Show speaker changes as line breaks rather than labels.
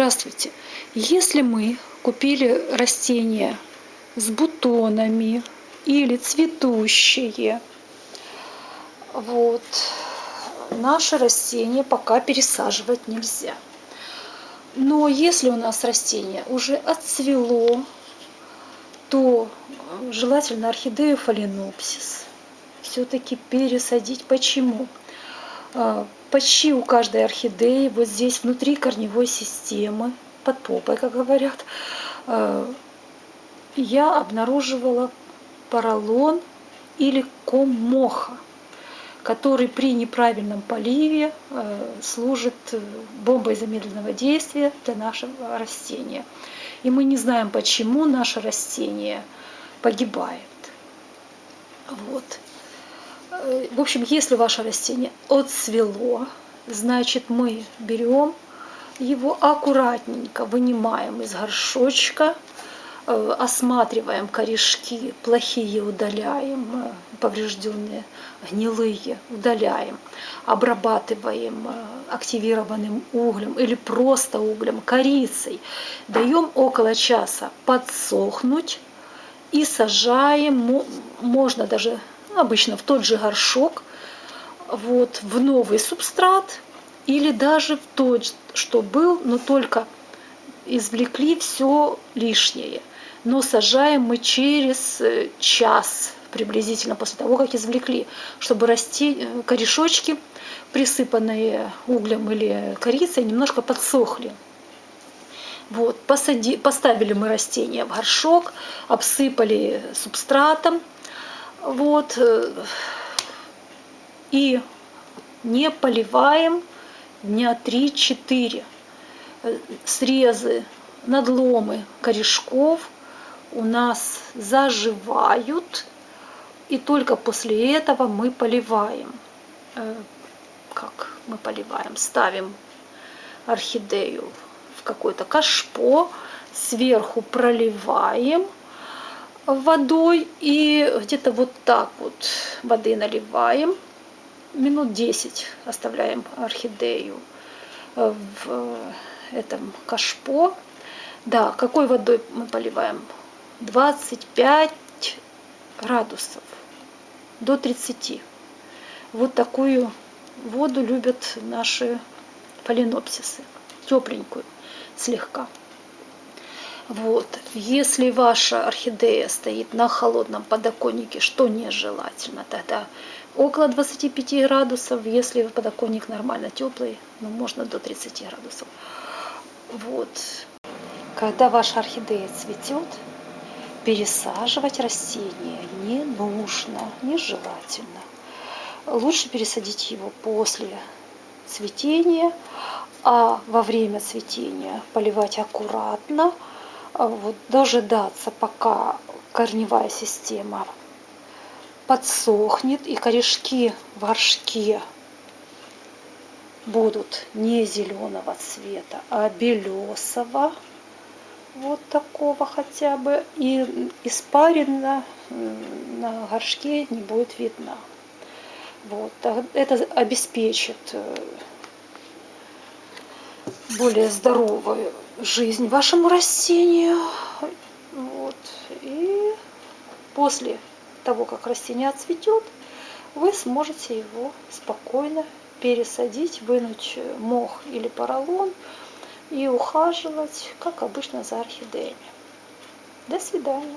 Здравствуйте! Если мы купили растение с бутонами или цветущие, вот, наше растение пока пересаживать нельзя. Но если у нас растение уже отцвело, то желательно орхидею фаленопсис все-таки пересадить. Почему? А, почти у каждой орхидеи вот здесь внутри корневой системы, под попой, как говорят, а, я обнаруживала поролон или ком моха, который при неправильном поливе а, служит бомбой замедленного действия для нашего растения. И мы не знаем, почему наше растение погибает. Вот. Э, в общем, если ваше растение отцвело, значит мы берем его аккуратненько, вынимаем из горшочка, э, осматриваем корешки, плохие удаляем, э, поврежденные, гнилые удаляем, обрабатываем активированным углем или просто углем, корицей, даем около часа подсохнуть и сажаем, можно даже обычно в тот же горшок, вот, в новый субстрат или даже в тот, что был, но только извлекли все лишнее. Но сажаем мы через э, час приблизительно после того, как извлекли, чтобы расти э, корешочки, присыпанные углем или корицей, немножко подсохли. Вот, посади, поставили мы растение в горшок, обсыпали субстратом, вот. Э, и не поливаем дня 3-4. Э, срезы, надломы корешков у нас заживают. И только после этого мы поливаем. Э, как мы поливаем? Ставим орхидею в какое-то кашпо, сверху проливаем – водой и где-то вот так вот воды наливаем. Минут 10 оставляем орхидею в этом кашпо. Да, какой водой мы поливаем? 25 градусов до 30. Вот такую воду любят наши фаленопсисы, тепленькую слегка. Вот. Если ваша орхидея стоит на холодном подоконнике, что нежелательно, тогда около 25 градусов, если подоконник нормально теплый, ну, можно до 30 градусов. Вот. Когда ваша орхидея цветет, пересаживать растение не нужно, нежелательно. Лучше пересадить его после цветения, а во время цветения поливать аккуратно, вот, дожидаться, пока корневая система подсохнет и корешки в горшке будут не зеленого цвета, а белесого, вот такого хотя бы, и испарина на горшке не будет видна. Вот, это обеспечит э, более здоровую жизнь вашему растению. Вот. И после того, как растение отцветет, вы сможете его спокойно пересадить, вынуть мох или поролон и ухаживать, как обычно, за орхидеями. До свидания.